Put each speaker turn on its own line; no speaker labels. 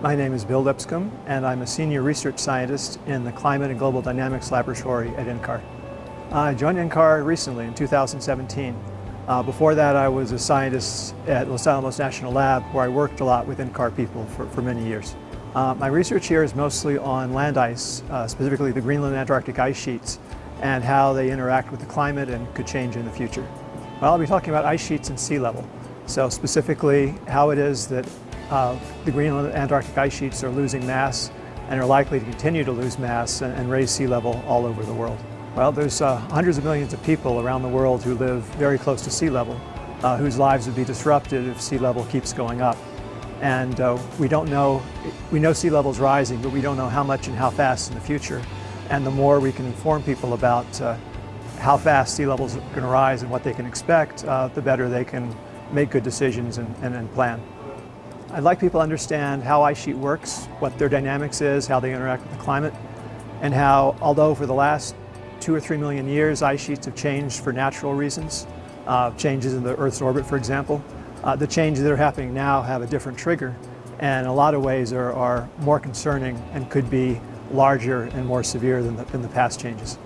My name is Bill Lipscomb, and I'm a senior research scientist in the Climate and Global Dynamics Laboratory at NCAR. I joined NCAR recently in 2017. Uh, before that, I was a scientist at Los Alamos National Lab, where I worked a lot with NCAR people for, for many years. Uh, my research here is mostly on land ice, uh, specifically the Greenland and Antarctic ice sheets, and how they interact with the climate and could change in the future. Well, I'll be talking about ice sheets and sea level. So specifically, how it is that uh, the Greenland and Antarctic ice sheets are losing mass and are likely to continue to lose mass and, and raise sea level all over the world. Well, there's uh, hundreds of millions of people around the world who live very close to sea level, uh, whose lives would be disrupted if sea level keeps going up. And uh, we don't know, we know sea level is rising, but we don't know how much and how fast in the future. And the more we can inform people about uh, how fast sea levels are going to rise and what they can expect, uh, the better they can make good decisions and, and, and plan. I'd like people to understand how ice sheet works, what their dynamics is, how they interact with the climate, and how, although for the last two or three million years ice sheets have changed for natural reasons, uh, changes in the Earth's orbit, for example, uh, the changes that are happening now have a different trigger and in a lot of ways are, are more concerning and could be larger and more severe than the, than the past changes.